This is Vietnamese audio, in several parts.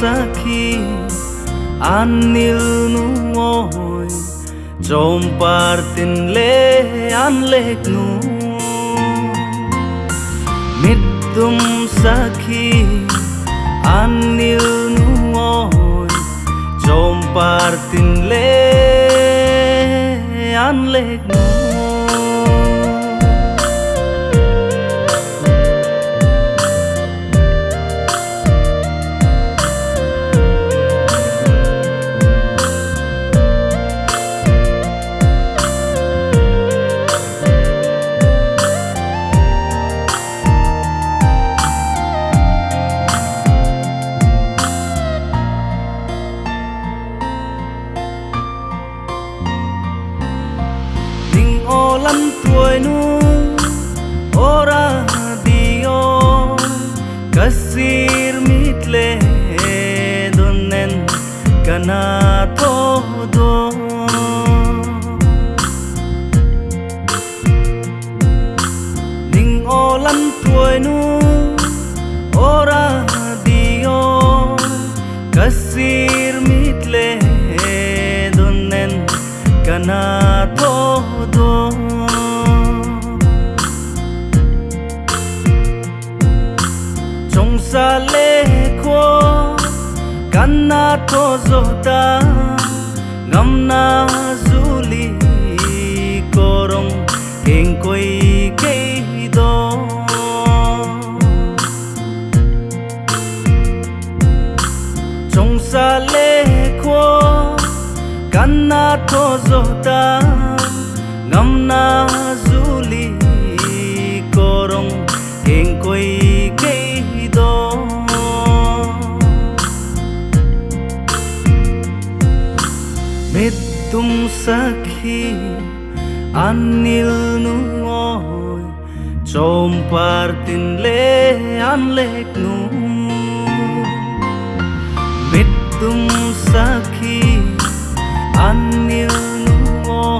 sakhi anil nu oi Jom partin le an lek nu. Mitum sakhi anil tuổi nu ora dio kasir mitle donen kana todo ning o lan tuổi nu ora dio kasir mitle donen kana todo sa lê kho na to zota ngam na zuli korong keng koi ke do. Trong sa kanna na to zota ngam na zuli tum sakhi anil nu ngồi chom partin le an lek nu. Mit tum sakhi anil nu ngồi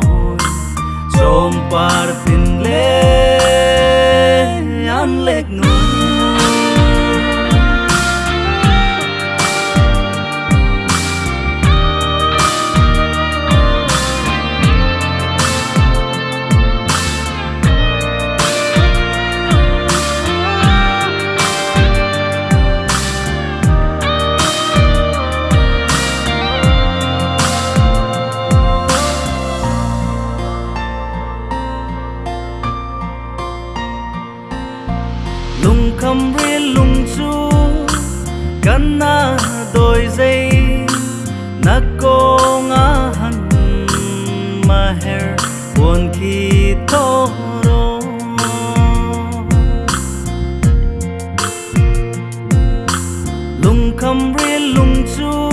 kan doi đôi dây na cô ngã hẳn mà her buồn khi thô lung khâm ri lung chu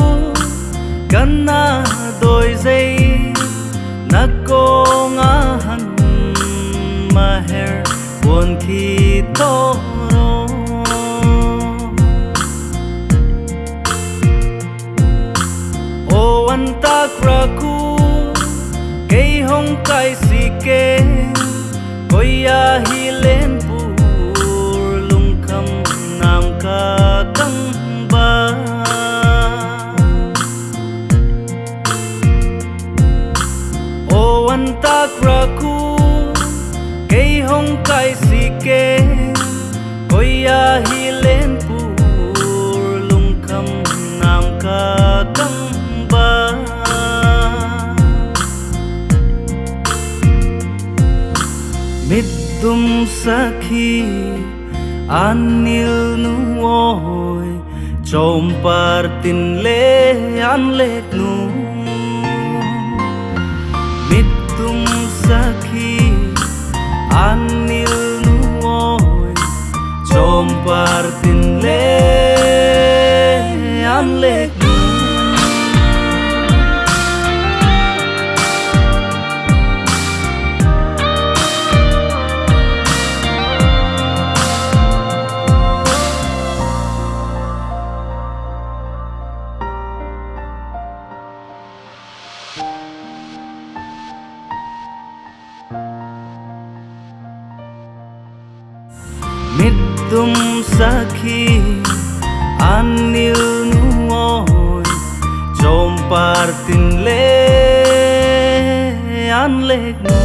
kan doi đôi dây na cô ngã hẳn mà her kraku Kei hong kai si ke koya hi len pur lung kham nam ka kang ba. O an ta kraku Kei hong kai si ke koya hi len pur midum sakhi anil nu oi, chom partin le an lek nu. Midum sakhi anil nu oi, chom partin dum sakhi anil nuoi chom partin le an lek no